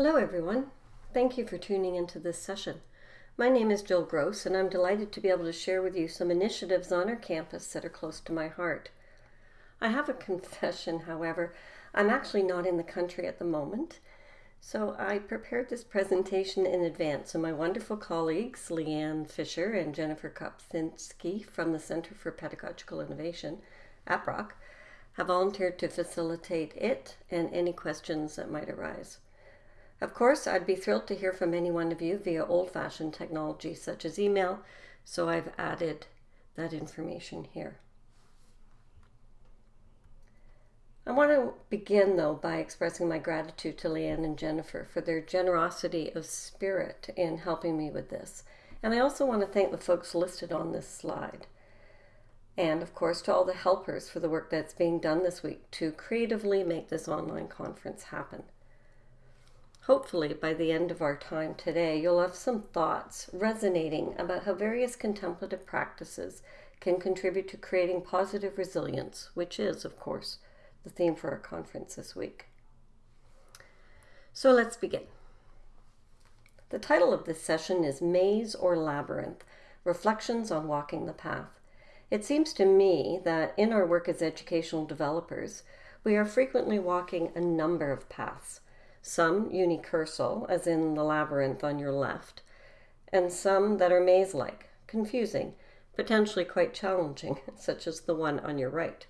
Hello everyone. Thank you for tuning into this session. My name is Jill Gross and I'm delighted to be able to share with you some initiatives on our campus that are close to my heart. I have a confession, however. I'm actually not in the country at the moment, so I prepared this presentation in advance and my wonderful colleagues Leanne Fisher and Jennifer Kopczynski from the Center for Pedagogical Innovation at Brock have volunteered to facilitate it and any questions that might arise. Of course, I'd be thrilled to hear from any one of you via old-fashioned technology such as email, so I've added that information here. I want to begin, though, by expressing my gratitude to Leanne and Jennifer for their generosity of spirit in helping me with this. And I also want to thank the folks listed on this slide and of course to all the helpers for the work that's being done this week to creatively make this online conference happen. Hopefully by the end of our time today, you'll have some thoughts resonating about how various contemplative practices can contribute to creating positive resilience, which is, of course, the theme for our conference this week. So let's begin. The title of this session is Maze or Labyrinth, Reflections on Walking the Path. It seems to me that in our work as educational developers, we are frequently walking a number of paths, some unicursal, as in the labyrinth on your left, and some that are maze-like, confusing, potentially quite challenging, such as the one on your right.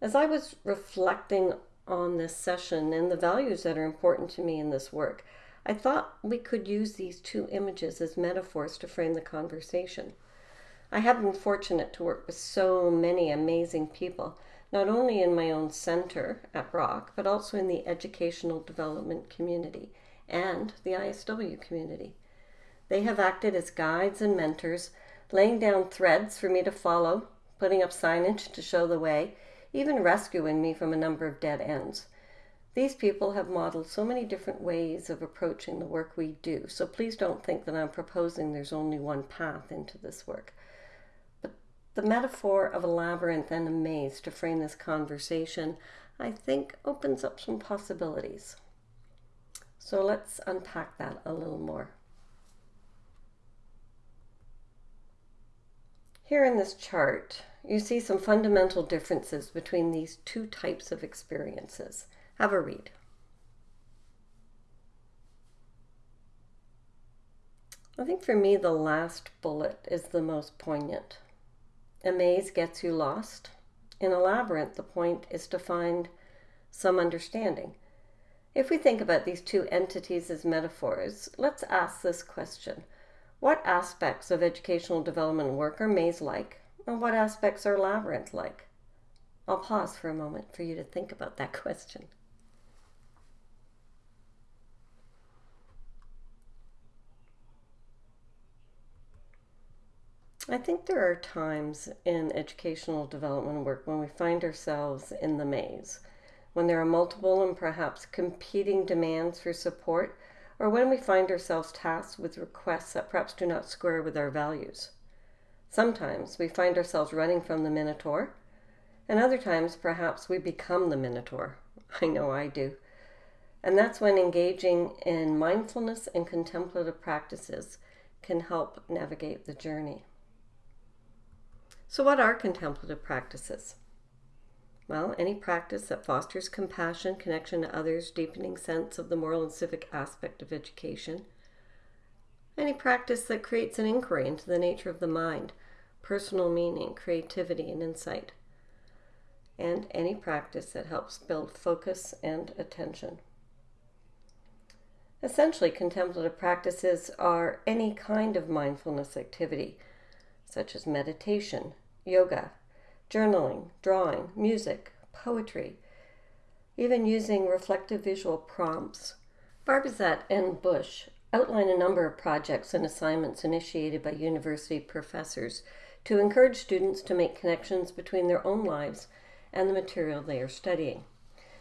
As I was reflecting on this session and the values that are important to me in this work, I thought we could use these two images as metaphors to frame the conversation. I have been fortunate to work with so many amazing people, not only in my own center at Brock, but also in the educational development community and the ISW community. They have acted as guides and mentors, laying down threads for me to follow, putting up signage to show the way, even rescuing me from a number of dead ends. These people have modeled so many different ways of approaching the work we do, so please don't think that I'm proposing there's only one path into this work. The metaphor of a labyrinth and a maze to frame this conversation, I think, opens up some possibilities. So let's unpack that a little more. Here in this chart, you see some fundamental differences between these two types of experiences. Have a read. I think for me, the last bullet is the most poignant. A maze gets you lost. In a labyrinth, the point is to find some understanding. If we think about these two entities as metaphors, let's ask this question. What aspects of educational development work are maze-like, and what aspects are labyrinth-like? I'll pause for a moment for you to think about that question. I think there are times in educational development work when we find ourselves in the maze, when there are multiple and perhaps competing demands for support, or when we find ourselves tasked with requests that perhaps do not square with our values. Sometimes we find ourselves running from the Minotaur, and other times perhaps we become the Minotaur. I know I do. And that's when engaging in mindfulness and contemplative practices can help navigate the journey. So what are contemplative practices? Well, any practice that fosters compassion, connection to others, deepening sense of the moral and civic aspect of education. Any practice that creates an inquiry into the nature of the mind, personal meaning, creativity, and insight. And any practice that helps build focus and attention. Essentially, contemplative practices are any kind of mindfulness activity, such as meditation, yoga, journaling, drawing, music, poetry, even using reflective visual prompts. Barbezat and Bush outline a number of projects and assignments initiated by university professors to encourage students to make connections between their own lives and the material they are studying.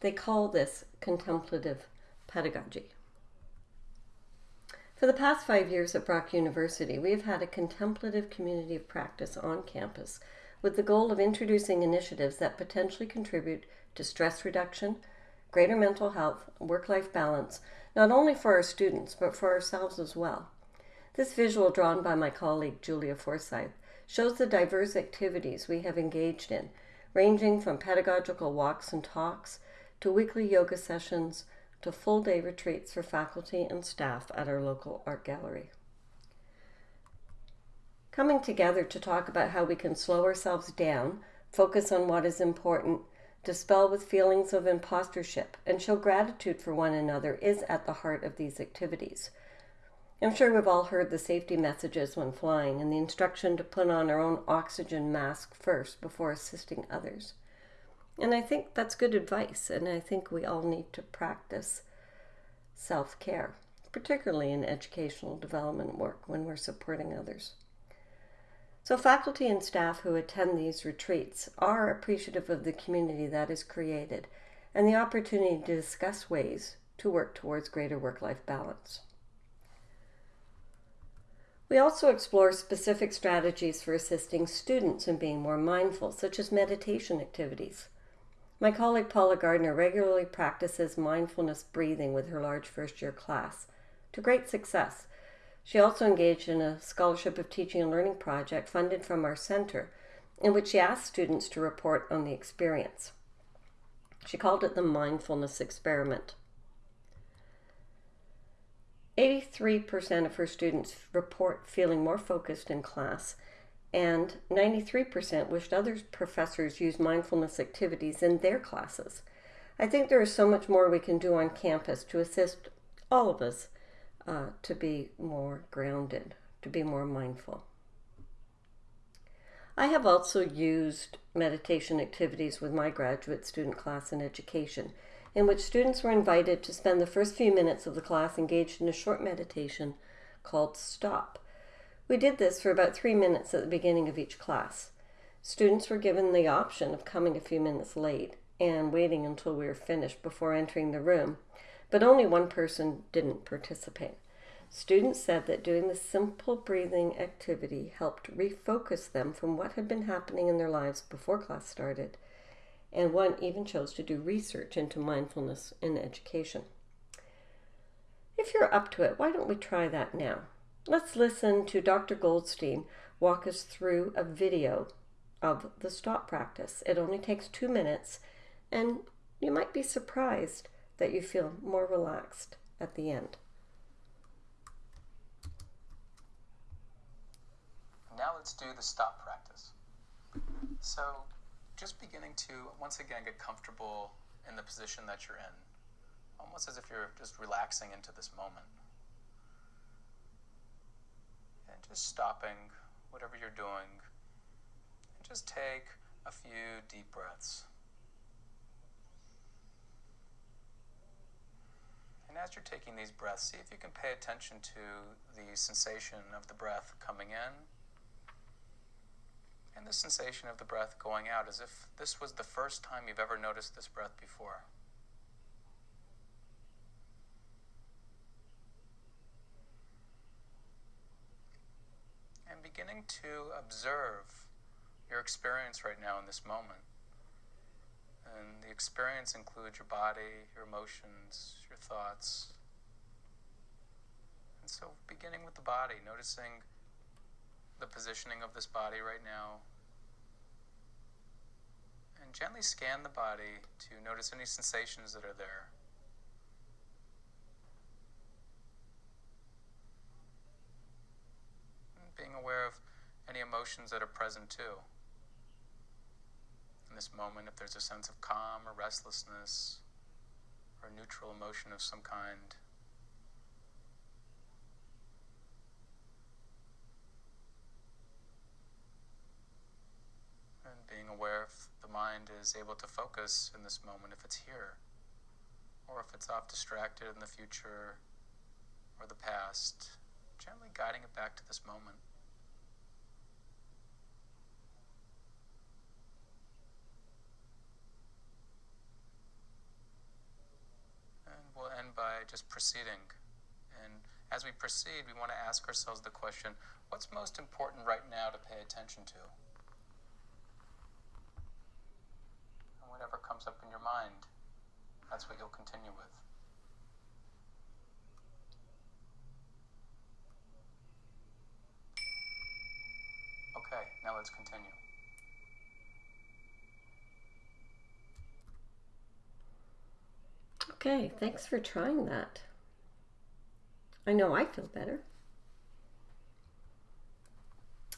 They call this contemplative pedagogy. For the past five years at Brock University, we have had a contemplative community of practice on campus with the goal of introducing initiatives that potentially contribute to stress reduction, greater mental health, work life balance, not only for our students, but for ourselves as well. This visual drawn by my colleague Julia Forsyth shows the diverse activities we have engaged in, ranging from pedagogical walks and talks to weekly yoga sessions to full day retreats for faculty and staff at our local art gallery. Coming together to talk about how we can slow ourselves down, focus on what is important, dispel with feelings of impostorship, and show gratitude for one another is at the heart of these activities. I'm sure we've all heard the safety messages when flying and the instruction to put on our own oxygen mask first before assisting others. And I think that's good advice, and I think we all need to practice self care, particularly in educational development work when we're supporting others. So, faculty and staff who attend these retreats are appreciative of the community that is created and the opportunity to discuss ways to work towards greater work life balance. We also explore specific strategies for assisting students in being more mindful, such as meditation activities. My colleague Paula Gardner regularly practices mindfulness breathing with her large first year class to great success. She also engaged in a Scholarship of Teaching and Learning project funded from our center, in which she asked students to report on the experience. She called it the Mindfulness Experiment. 83% of her students report feeling more focused in class and 93% wished other professors use mindfulness activities in their classes. I think there is so much more we can do on campus to assist all of us uh, to be more grounded, to be more mindful. I have also used meditation activities with my graduate student class in education, in which students were invited to spend the first few minutes of the class engaged in a short meditation called Stop. We did this for about three minutes at the beginning of each class. Students were given the option of coming a few minutes late and waiting until we were finished before entering the room, but only one person didn't participate. Students said that doing the simple breathing activity helped refocus them from what had been happening in their lives before class started, and one even chose to do research into mindfulness in education. If you're up to it, why don't we try that now? Let's listen to Dr. Goldstein walk us through a video of the stop practice. It only takes two minutes, and you might be surprised that you feel more relaxed at the end. Now let's do the stop practice. So, just beginning to once again get comfortable in the position that you're in, almost as if you're just relaxing into this moment just stopping whatever you're doing and just take a few deep breaths. And as you're taking these breaths, see if you can pay attention to the sensation of the breath coming in and the sensation of the breath going out as if this was the first time you've ever noticed this breath before. To observe your experience right now in this moment. And the experience includes your body, your emotions, your thoughts. And so, beginning with the body, noticing the positioning of this body right now. And gently scan the body to notice any sensations that are there. being aware of any emotions that are present too. In this moment, if there's a sense of calm or restlessness or neutral emotion of some kind. And being aware if the mind is able to focus in this moment, if it's here, or if it's off distracted in the future or the past, gently guiding it back to this moment. by just proceeding. And as we proceed, we want to ask ourselves the question what's most important right now to pay attention to? And whatever comes up in your mind that's what you'll continue with. Okay, now let's continue. Okay, thanks for trying that. I know I feel better.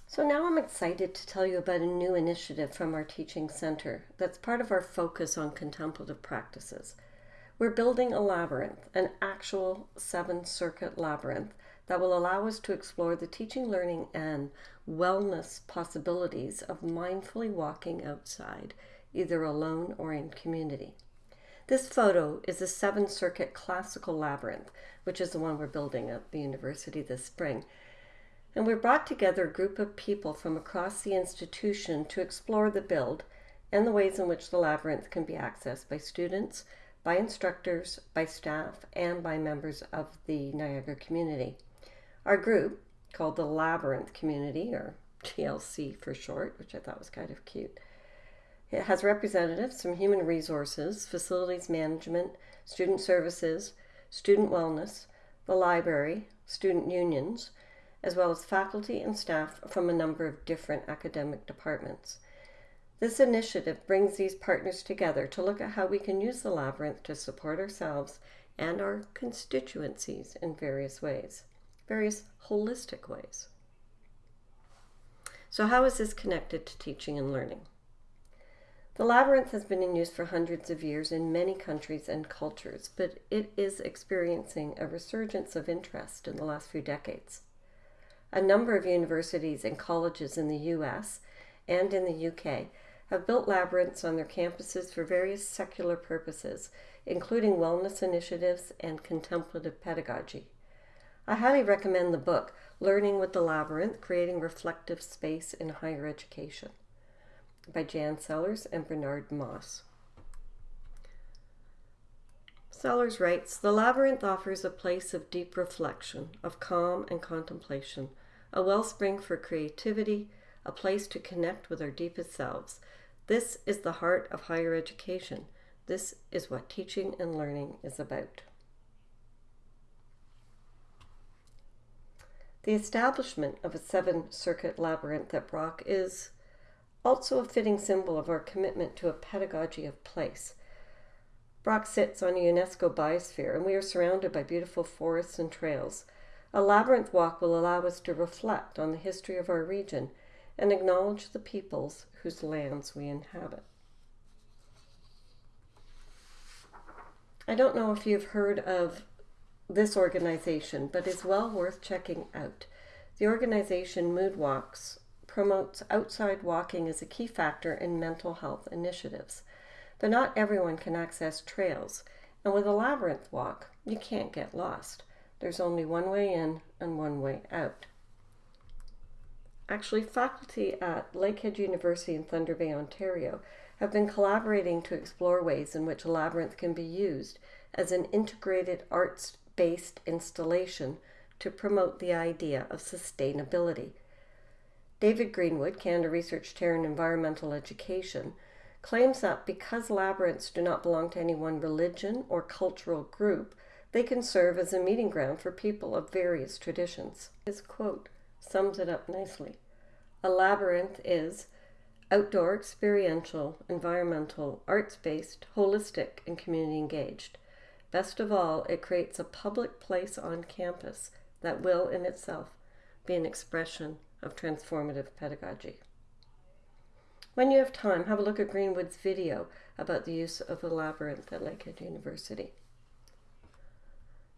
So now I'm excited to tell you about a new initiative from our teaching center that's part of our focus on contemplative practices. We're building a labyrinth, an actual seven circuit labyrinth that will allow us to explore the teaching, learning, and wellness possibilities of mindfully walking outside, either alone or in community. This photo is a seven circuit classical labyrinth, which is the one we're building at the university this spring. And we brought together a group of people from across the institution to explore the build and the ways in which the labyrinth can be accessed by students, by instructors, by staff, and by members of the Niagara community. Our group, called the Labyrinth Community, or TLC for short, which I thought was kind of cute, it has representatives from human resources, facilities management, student services, student wellness, the library, student unions, as well as faculty and staff from a number of different academic departments. This initiative brings these partners together to look at how we can use the labyrinth to support ourselves and our constituencies in various ways, various holistic ways. So, how is this connected to teaching and learning? The labyrinth has been in use for hundreds of years in many countries and cultures, but it is experiencing a resurgence of interest in the last few decades. A number of universities and colleges in the US and in the UK have built labyrinths on their campuses for various secular purposes, including wellness initiatives and contemplative pedagogy. I highly recommend the book Learning with the Labyrinth Creating Reflective Space in Higher Education by Jan Sellers and Bernard Moss. Sellers writes The labyrinth offers a place of deep reflection, of calm and contemplation a wellspring for creativity, a place to connect with our deepest selves. This is the heart of higher education. This is what teaching and learning is about. The establishment of a seven circuit labyrinth at Brock is also a fitting symbol of our commitment to a pedagogy of place. Brock sits on a UNESCO biosphere, and we are surrounded by beautiful forests and trails. A labyrinth walk will allow us to reflect on the history of our region and acknowledge the peoples whose lands we inhabit. I don't know if you've heard of this organization, but it's well worth checking out. The organization Mood Walks promotes outside walking as a key factor in mental health initiatives. But not everyone can access trails, and with a labyrinth walk, you can't get lost. There's only one way in and one way out. Actually, faculty at Lakehead University in Thunder Bay, Ontario have been collaborating to explore ways in which a labyrinth can be used as an integrated arts based installation to promote the idea of sustainability. David Greenwood, Canada Research Chair in Environmental Education, claims that because labyrinths do not belong to any one religion or cultural group, they can serve as a meeting ground for people of various traditions. His quote sums it up nicely. A labyrinth is outdoor, experiential, environmental, arts based, holistic, and community engaged. Best of all, it creates a public place on campus that will in itself be an expression of transformative pedagogy. When you have time, have a look at Greenwood's video about the use of the labyrinth at Lakehead University.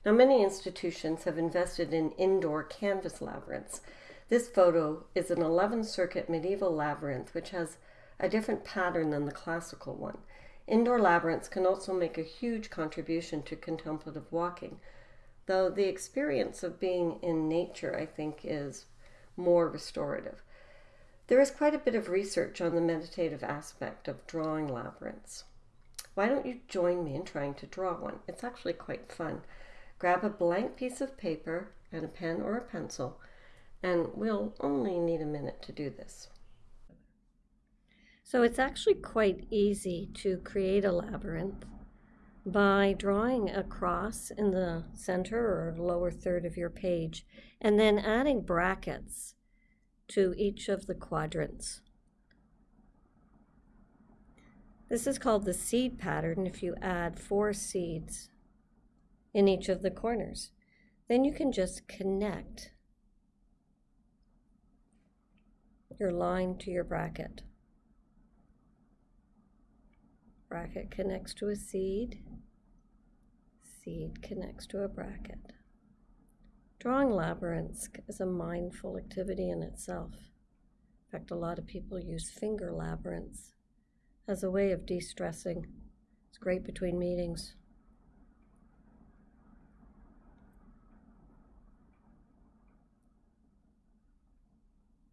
Now, many institutions have invested in indoor canvas labyrinths. This photo is an 11 circuit medieval labyrinth which has a different pattern than the classical one. Indoor labyrinths can also make a huge contribution to contemplative walking, though the experience of being in nature, I think, is more restorative. There is quite a bit of research on the meditative aspect of drawing labyrinths. Why don't you join me in trying to draw one? It's actually quite fun. Grab a blank piece of paper and a pen or a pencil, and we'll only need a minute to do this. So it's actually quite easy to create a labyrinth. By drawing a cross in the center or lower third of your page and then adding brackets to each of the quadrants. This is called the seed pattern if you add four seeds in each of the corners. Then you can just connect your line to your bracket. Bracket connects to a seed. Seed connects to a bracket. Drawing labyrinths is a mindful activity in itself. In fact, a lot of people use finger labyrinths as a way of de stressing. It's great between meetings.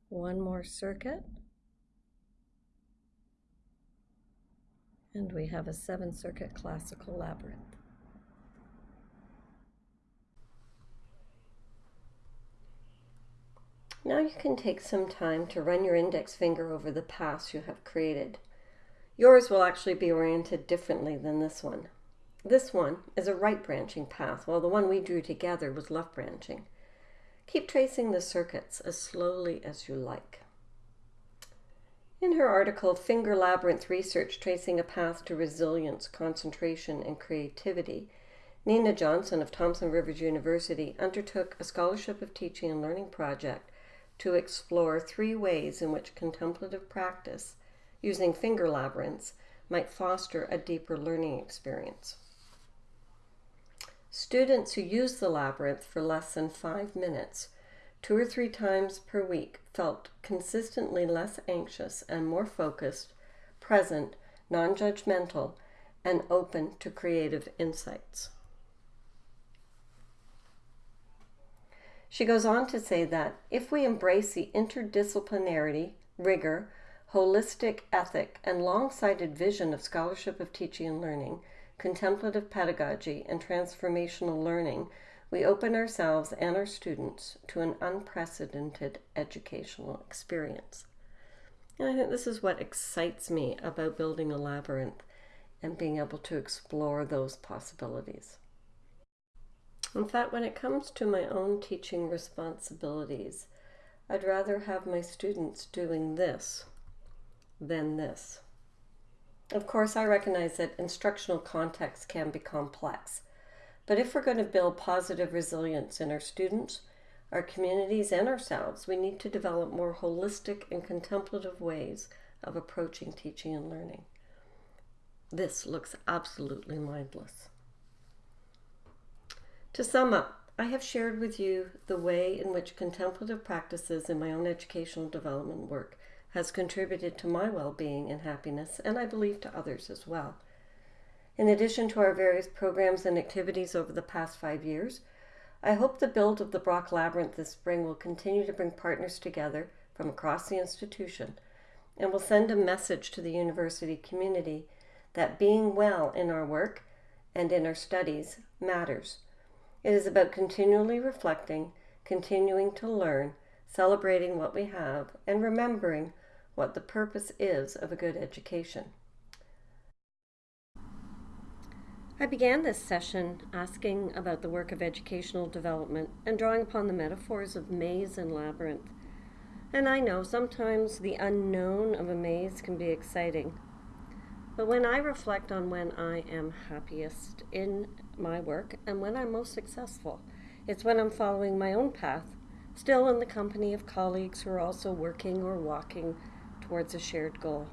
One more circuit. And we have a seven circuit classical labyrinth. Now you can take some time to run your index finger over the paths you have created. Yours will actually be oriented differently than this one. This one is a right branching path, while the one we drew together was left branching. Keep tracing the circuits as slowly as you like. In her article, Finger Labyrinth Research Tracing a Path to Resilience, Concentration, and Creativity, Nina Johnson of Thompson Rivers University undertook a Scholarship of Teaching and Learning project to explore three ways in which contemplative practice using finger labyrinths might foster a deeper learning experience. Students who use the labyrinth for less than five minutes, two or three times per week, felt consistently less anxious and more focused, present, non judgmental, and open to creative insights. She goes on to say that if we embrace the interdisciplinarity, rigor, holistic ethic, and long sighted vision of scholarship of teaching and learning, contemplative pedagogy, and transformational learning, we open ourselves and our students to an unprecedented educational experience. And I think this is what excites me about building a labyrinth and being able to explore those possibilities. In fact, when it comes to my own teaching responsibilities, I'd rather have my students doing this than this. Of course, I recognize that instructional context can be complex, but if we're going to build positive resilience in our students, our communities, and ourselves, we need to develop more holistic and contemplative ways of approaching teaching and learning. This looks absolutely mindless. To sum up, I have shared with you the way in which contemplative practices in my own educational development work has contributed to my well being and happiness, and I believe to others as well. In addition to our various programs and activities over the past five years, I hope the build of the Brock Labyrinth this spring will continue to bring partners together from across the institution and will send a message to the university community that being well in our work and in our studies matters it is about continually reflecting, continuing to learn, celebrating what we have, and remembering what the purpose is of a good education. I began this session asking about the work of educational development and drawing upon the metaphors of maze and labyrinth. And I know sometimes the unknown of a maze can be exciting. But when I reflect on when I am happiest in my work and when I'm most successful. It's when I'm following my own path, still in the company of colleagues who are also working or walking towards a shared goal.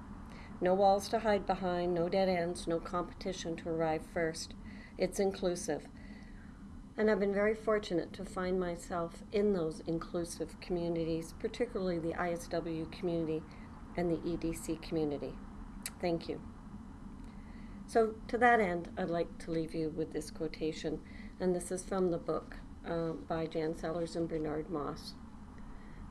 No walls to hide behind, no dead ends, no competition to arrive first. It's inclusive. And I've been very fortunate to find myself in those inclusive communities, particularly the ISW community and the EDC community. Thank you. So, to that end, I'd like to leave you with this quotation, and this is from the book uh, by Jan Sellers and Bernard Moss.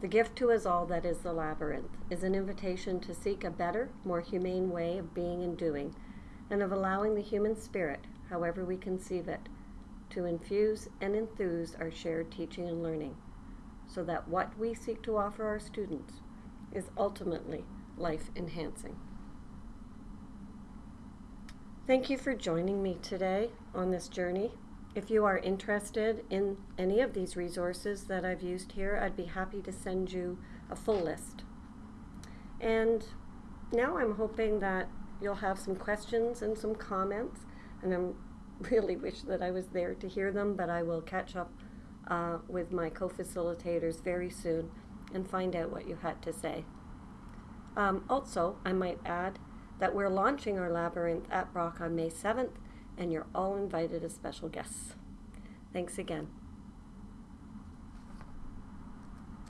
The gift to us all that is the labyrinth is an invitation to seek a better, more humane way of being and doing, and of allowing the human spirit, however we conceive it, to infuse and enthuse our shared teaching and learning, so that what we seek to offer our students is ultimately life enhancing. Thank you for joining me today on this journey. If you are interested in any of these resources that I've used here, I'd be happy to send you a full list. And now I'm hoping that you'll have some questions and some comments, and I'm really wish that I was there to hear them, but I will catch up uh, with my co-facilitators very soon and find out what you had to say. Um, also, I might add that we're launching our labyrinth at Brock on May 7th, and you're all invited as special guests. Thanks again.